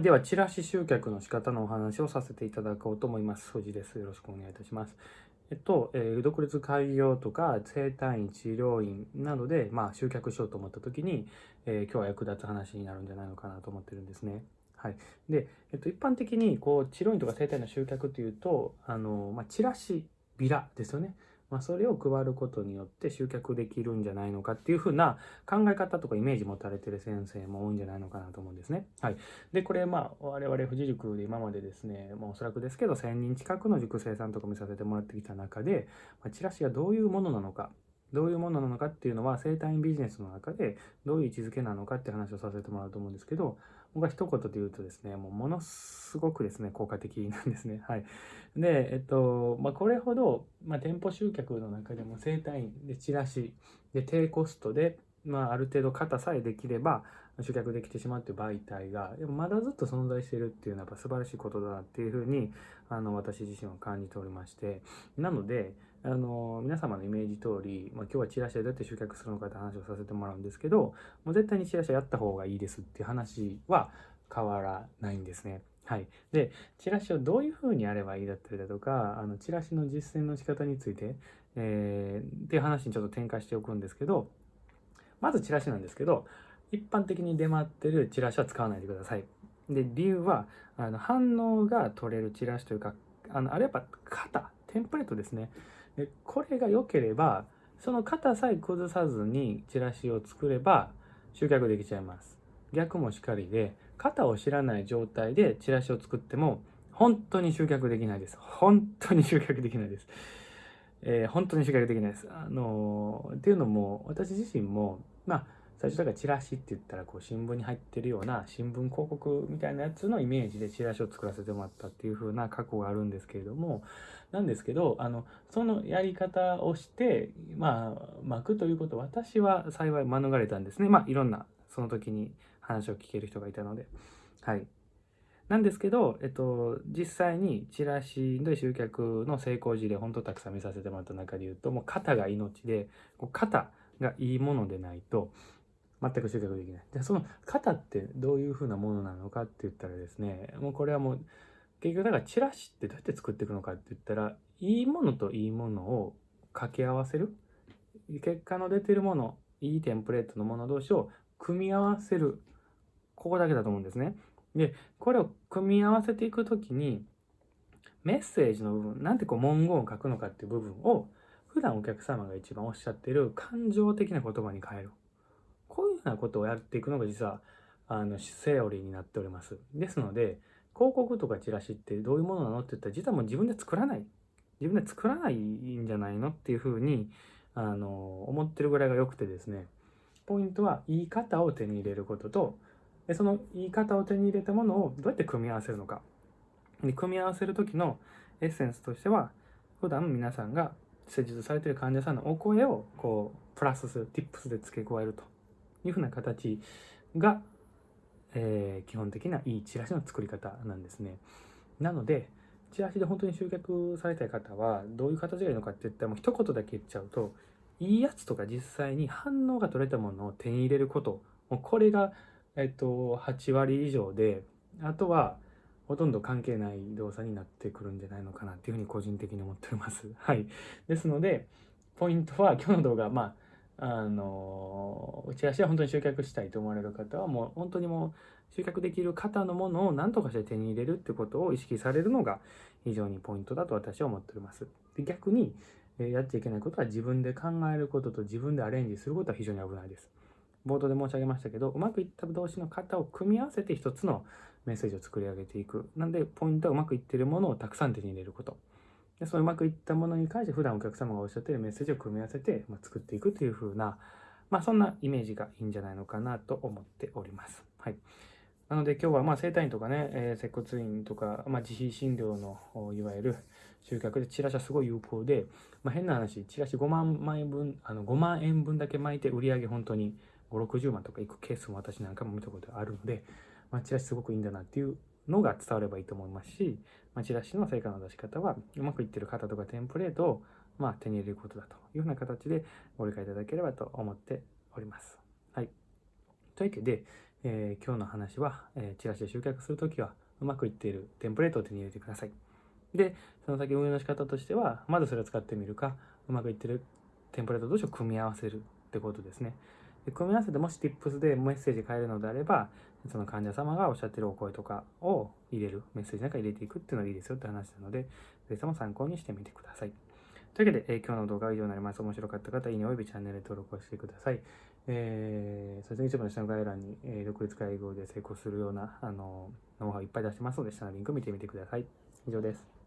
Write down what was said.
はい、では、チラシ集客の仕方のお話をさせていただこうと思います。藤です。よろしくお願いいたします。えっと、えー独立開業とか整体院、治療院などで、まあ、集客しようと思った時に、えー今日は役立つ話になるんじゃないのかなと思ってるんですね。はい。で、えっと、一般的に、こう、治療院とか整体院の集客というと、あの、まあ、チラシ、ビラですよね。まあ、それを配ることによって集客できるんじゃないのかっていうふうな考え方とかイメージ持たれてる先生も多いんじゃないのかなと思うんですね。はい。で、これ、まあ、我々富士塾で今までですね、もうおそらくですけど、1000人近くの塾生さんとか見させてもらってきた中で、まあ、チラシがどういうものなのか、どういうものなのかっていうのは、生体院ビジネスの中でどういう位置づけなのかって話をさせてもらうと思うんですけど、僕は一言で言うとですね、もうものすごくですね、効果的なんですね。はい。で、えっと、まあ、これほど、まあ、店舗集客の中でも生体院でチラシで低コストで、まあ、ある程度型さえできれば集客できてしまうっていう媒体がでもまだずっと存在しているっていうのはやっぱ素晴らしいことだなっていうふうにあの私自身は感じておりましてなのであの皆様のイメージ通り、まあ、今日はチラシでどうやって集客するのかって話をさせてもらうんですけどもう絶対にチラシはやった方がいいですっていう話は変わらないんですね。はい。で、チラシをどういうふうにやればいいだったりだとか、あのチラシの実践の仕方について、えーっていう話にちょっと展開しておくんですけど、まずチラシなんですけど、一般的に出回ってるチラシは使わないでください。で、理由は、あの反応が取れるチラシというか、あのあれやっぱ型、テンプレートですね。でこれが良ければ、その型さえ崩さずにチラシを作れば集客できちゃいます。逆もしかりで、型を知らない状態でチラシを作っても、本当に集客できないです。本当に集客できないです。えー本当に集客できないです。あのーっていうのも、私自身も、まあ、最初だからチラシって言ったら、こう、新聞に入ってるような新聞広告みたいなやつのイメージでチラシを作らせてもらったっていう風な過去があるんですけれども、なんですけど、あの、そのやり方をして、まあ、巻くということ、私は幸い免れたんですね。まあ、いろんな、その時に話を聞ける人がいたので。はい。なんですけど、えっと、実際にチラシで集客の成功事例、本当たくさん見させてもらった中で言うと、もう型が命で、こう型がいいものでないと、全く集客できない。じゃあその型ってどういうふうなものなのかって言ったらですね、もうこれはもう、結局だからチラシってどうやって作っていくのかって言ったら、いいものといいものを掛け合わせる。結果の出てるもの、いいテンプレートのもの同士を組み合わせる。ここだけだと思うんですね。で、これを組み合わせていくときに、メッセージの部分、なんてこう文言を書くのかっていう部分を、普段お客様が一番おっしゃってる感情的な言葉に変える。こういうようなことをやっていくのが実は、あの、セオリーになっております。ですので、広告とかチラシってどういうものなのって言ったら、実はもう自分で作らない。自分で作らないんじゃないのっていうふうに、あの、思ってるぐらいが良くてですね、ポイントは言い方を手に入れることと、でその言い方を手に入れたものをどうやって組み合わせるのか。で組み合わせる時のエッセンスとしては、普段皆さんが施術されている患者さんのお声をこうプラスする、tips で付け加えるというふうな形が、えー基本的ないいチラシの作り方なんですね。なので、チラシで本当に集客されたい方はどういう形がいいのかって言ったらもう一言だけ言っちゃうと、いいやつとか実際に反応が取れたものを手に入れること、もうこれがえっと、8割以上で、あとは、ほとんど関係ない動作になってくるんじゃないのかなっていうふうに個人的に思っております。はい。ですので、ポイントは、今日の動画、まあ、あの、チラシは本当に集客したいと思われる方は、もう本当にもう、集客できる方のものを何とかして手に入れるってことを意識されるのが非常にポイントだと私は思っております。で逆に、やっちゃいけないことは自分で考えることと自分でアレンジすることは非常に危ないです。冒頭で申し上げましたけど、うまくいった動詞の型を組み合わせて一つのメッセージを作り上げていく。なんで、ポイントはうまくいっているものをたくさん手に入れること。でそのうまくいったものに関して普段お客様がおっしゃっているメッセージを組み合わせて、まあ、作っていくという風な、まあそんなイメージがいいんじゃないのかなと思っております。はい。なので今日はまあ整体院とかね、えー接骨院とか、まあ、自費診療のいわゆる集客でチラシはすごい有効で、まあ、変な話、チラシ5万枚分、あの5万円分だけ巻いて売り上げ本当に5、60万とかいくケースも私なんかも見たことあるので、まあ、チラシすごくいいんだなっていうのが伝わればいいと思いますし、まあ、チラシの成果の出し方はうまくいってる方とかテンプレートをまあ手に入れることだというふうな形でご理解いただければと思っております。はい。というわけで、えー今日の話は、えーチラシで集客するときは、うまくいっているテンプレートを手に入れてください。で、その先運用の仕方としては、まずそれを使ってみるか、うまくいってるテンプレート同士を組み合わせるってことですね。で組み合わせてもし Tips でメッセージ変えるのであれば、その患者様がおっしゃってるお声とかを入れる、メッセージなんか入れていくっていうのがいいですよって話なので、ぜひとも参考にしてみてください。というわけで、えー今日の動画は以上になります。面白かった方、いいねおよびチャンネル登録をしてください。えー、そして YouTube の下の概要欄に、えー独立会合で成功するような、あの、ノウハウいっぱい出してますので、下のリンク見てみてください。以上です。